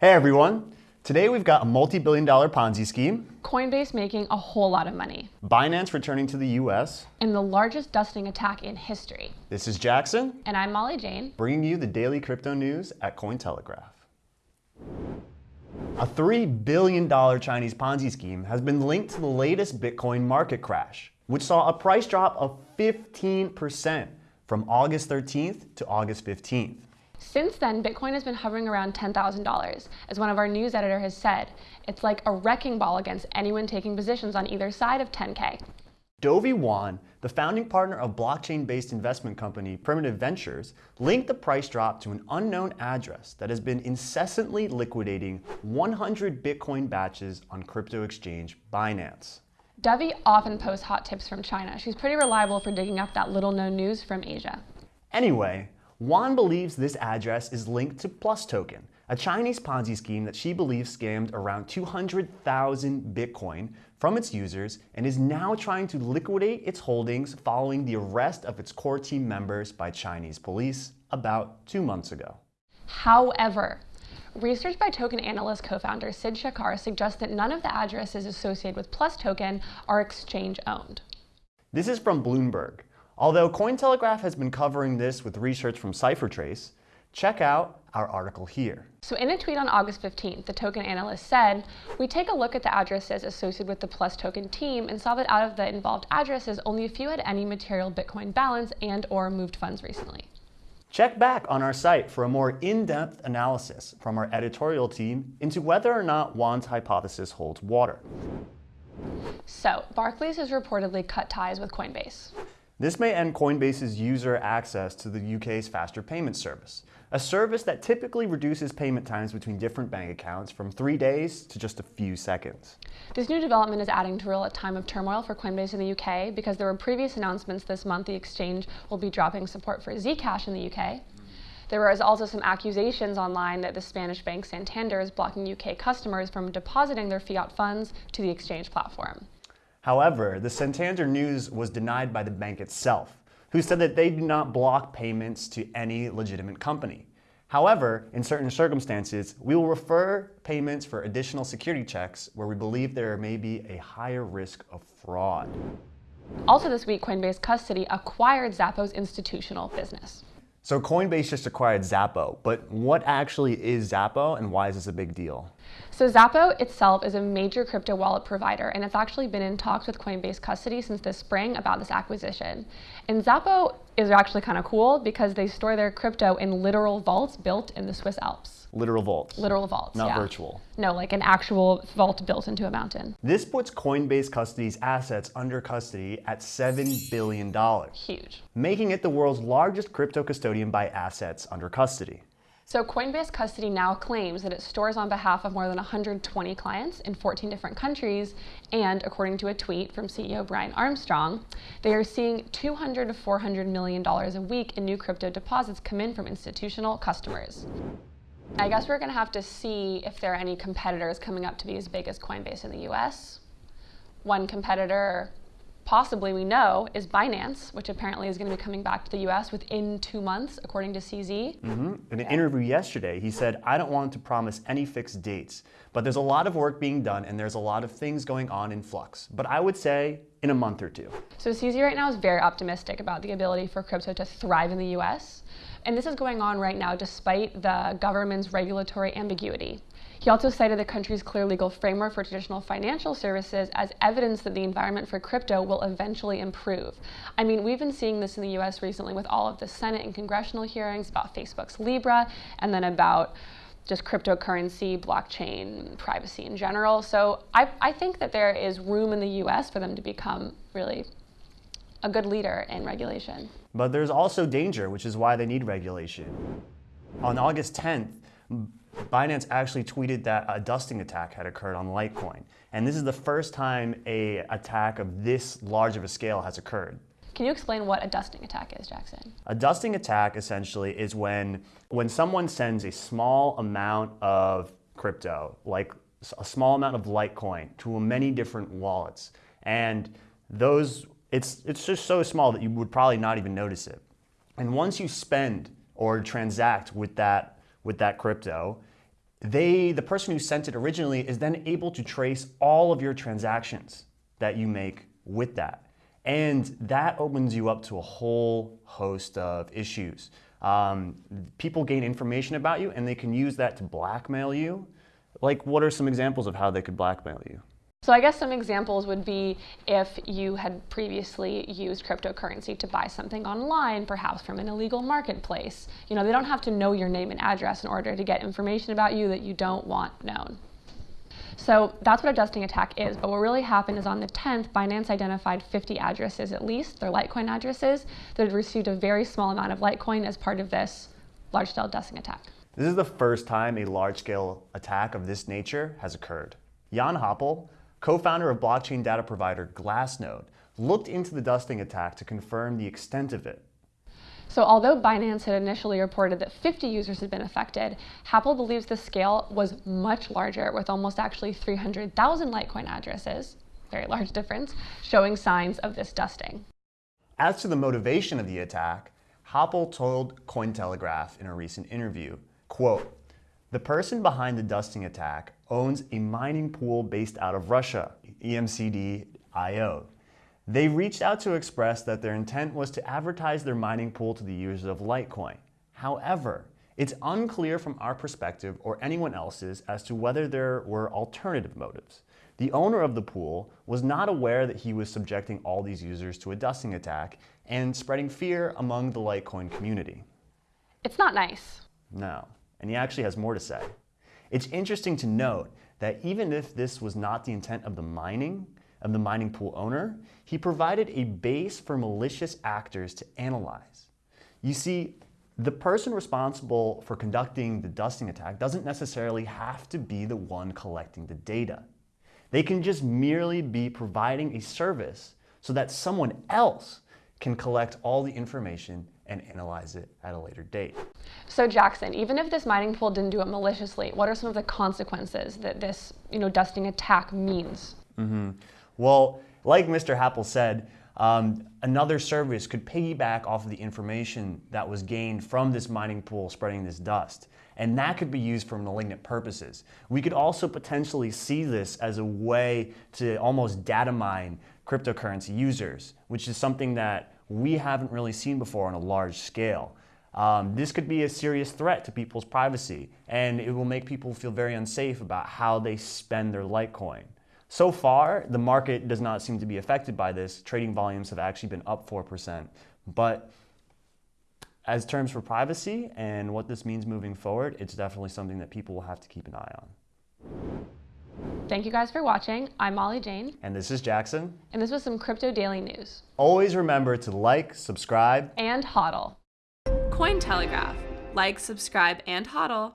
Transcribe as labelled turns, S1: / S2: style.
S1: Hey everyone! Today we've got a multi-billion dollar Ponzi scheme,
S2: Coinbase making a whole lot of money,
S1: Binance returning to the US.
S2: and the largest dusting attack in history.
S1: This is Jackson,
S2: And I'm Molly Jane.
S1: bringing you the daily crypto news at Cointelegraph. A $3 billion Chinese Ponzi scheme has been linked to the latest Bitcoin market crash, which saw a price drop of 15% from August 13th to August 15th.
S2: Since then, Bitcoin has been hovering around $10,000. As one of our news editor has said, it's like a wrecking ball against anyone taking positions on either side of 10K.
S1: Dovey Wan, the founding partner of blockchain-based investment company Primitive Ventures, linked the price drop to an unknown address that has been incessantly liquidating 100 Bitcoin batches on crypto exchange Binance.
S2: Dovey often posts hot tips from China. She's pretty reliable for digging up that little known news from Asia.
S1: Anyway, Wan believes this address is linked to Plus Token, a Chinese Ponzi scheme that she believes scammed around 200,000 Bitcoin from its users and is now trying to liquidate its holdings following the arrest of its core team members by Chinese police about two months ago.
S2: However, research by token analyst co-founder Sid Shekhar suggests that none of the addresses associated with Plus Token are exchange owned.
S1: This is from Bloomberg. Although Cointelegraph has been covering this with research from CipherTrace, check out our article here.
S2: So in a tweet on August 15th, the token analyst said, we take a look at the addresses associated with the Plus token team and saw that out of the involved addresses, only a few had any material Bitcoin balance and or moved funds recently.
S1: Check back on our site for a more in-depth analysis from our editorial team into whether or not Wan's hypothesis holds water.
S2: So Barclays has reportedly cut ties with Coinbase.
S1: This may end Coinbase's user access to the UK's faster payment service, a service that typically reduces payment times between different bank accounts from three days to just a few seconds.
S2: This new development is adding to a time of turmoil for Coinbase in the UK because there were previous announcements this month the exchange will be dropping support for Zcash in the UK. There was also some accusations online that the Spanish bank Santander is blocking UK customers from depositing their fiat funds to the exchange platform.
S1: However, the Santander news was denied by the bank itself, who said that they do not block payments to any legitimate company. However, in certain circumstances, we will refer payments for additional security checks where we believe there may be a higher risk of fraud.
S2: Also this week, Coinbase Custody acquired Xapo's institutional business.
S1: So Coinbase just acquired Xapo, but what actually is Xapo and why is this a big deal?
S2: So Xapo itself is a major crypto wallet provider, and it's actually been in talks with Coinbase Custody since this spring about this acquisition. And Xapo is actually kind of cool because they store their crypto in literal vaults built in the Swiss Alps.
S1: Literal vaults.
S2: Literal vaults,
S1: Not
S2: yeah.
S1: virtual.
S2: No, like an actual vault built into a mountain.
S1: This puts Coinbase Custody's assets under custody at $7 billion,
S2: Huge.
S1: making it the world's largest crypto custodian by assets under custody.
S2: So Coinbase Custody now claims that it stores on behalf of more than 120 clients in 14 different countries, and according to a tweet from CEO Brian Armstrong, they are seeing 200 to 400 million dollars a week in new crypto deposits come in from institutional customers. I guess we're going to have to see if there are any competitors coming up to be as big as Coinbase in the US. One competitor, possibly we know, is Binance, which apparently is going to be coming back to the US within two months, according to CZ. Mm-hmm.
S1: In an interview yesterday, he said, I don't want to promise any fixed dates, but there's a lot of work being done and there's a lot of things going on in flux. But I would say in a month or two.
S2: So CZ right now is very optimistic about the ability for crypto to thrive in the US. And this is going on right now despite the government's regulatory ambiguity. He also cited the country's clear legal framework for traditional financial services as evidence that the environment for crypto will eventually improve. I mean, we've been seeing this in the US recently with all of the Senate and congressional hearings about Facebook's Libra and then about just cryptocurrency, blockchain, privacy in general. So I, I think that there is room in the US for them to become really a good leader in regulation.
S1: But there's also danger, which is why they need regulation. On August 10th, Binance actually tweeted that a dusting attack had occurred on Litecoin. And this is the first time a attack of this large of a scale has occurred.
S2: Can you explain what a dusting attack is, Jackson?
S1: A dusting attack essentially is when, when someone sends a small amount of crypto, like a small amount of Litecoin, to many different wallets. And those, it's, it's just so small that you would probably not even notice it. And once you spend or transact with that, with that crypto, They, the person who sent it originally, is then able to trace all of your transactions that you make with that. And that opens you up to a whole host of issues. Um, people gain information about you and they can use that to blackmail you. Like, what are some examples of how they could blackmail you?
S2: So I guess some examples would be if you had previously used cryptocurrency to buy something online, perhaps from an illegal marketplace. You know, they don't have to know your name and address in order to get information about you that you don't want known. So that's what a dusting attack is. But what really happened is on the 10th, Binance identified 50 addresses at least, their Litecoin addresses, that had received a very small amount of Litecoin as part of this large-scale dusting attack.
S1: This is the first time a large-scale attack of this nature has occurred. Jan Happel, co-founder of blockchain data provider Glassnode, looked into the dusting attack to confirm the extent of it.
S2: So although Binance had initially reported that 50 users had been affected, Happel believes the scale was much larger with almost actually 300,000 Litecoin addresses, very large difference, showing signs of this dusting.
S1: As to the motivation of the attack, Happel told Cointelegraph in a recent interview, quote, the person behind the dusting attack owns a mining pool based out of Russia, EMCD.io. They reached out to express that their intent was to advertise their mining pool to the users of Litecoin. However, it's unclear from our perspective or anyone else's as to whether there were alternative motives. The owner of the pool was not aware that he was subjecting all these users to a dusting attack and spreading fear among the Litecoin community.
S2: It's not nice.
S1: No, and he actually has more to say. It's interesting to note that even if this was not the intent of the mining, of the mining pool owner, he provided a base for malicious actors to analyze. You see, the person responsible for conducting the dusting attack doesn't necessarily have to be the one collecting the data. They can just merely be providing a service so that someone else can collect all the information and analyze it at a later date.
S2: So Jackson, even if this mining pool didn't do it maliciously, what are some of the consequences that this you know, dusting attack means?
S1: Mm -hmm. Well, like Mr. Happel said, um, another service could piggyback off of the information that was gained from this mining pool spreading this dust. And that could be used for malignant purposes. We could also potentially see this as a way to almost data mine cryptocurrency users, which is something that we haven't really seen before on a large scale. Um, this could be a serious threat to people's privacy, and it will make people feel very unsafe about how they spend their Litecoin. So far, the market does not seem to be affected by this. Trading volumes have actually been up 4%. But as terms for privacy and what this means moving forward, it's definitely something that people will have to keep an eye on.
S2: Thank you guys for watching. I'm Molly Jane.
S1: And this is Jackson.
S2: And this was some Crypto Daily News.
S1: Always remember to like, subscribe,
S2: and hodl.
S3: Cointelegraph. Like, subscribe, and hodl.